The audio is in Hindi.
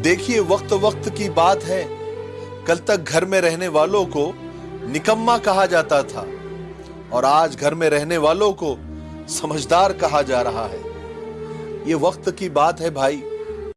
देखिए वक्त वक्त की बात है। कल तक घर में रहने वालों को निकम्मा कहा जाता था और आज घर में रहने वालों को समझदार कहा जा रहा है। ये वक्त की बात है भाई।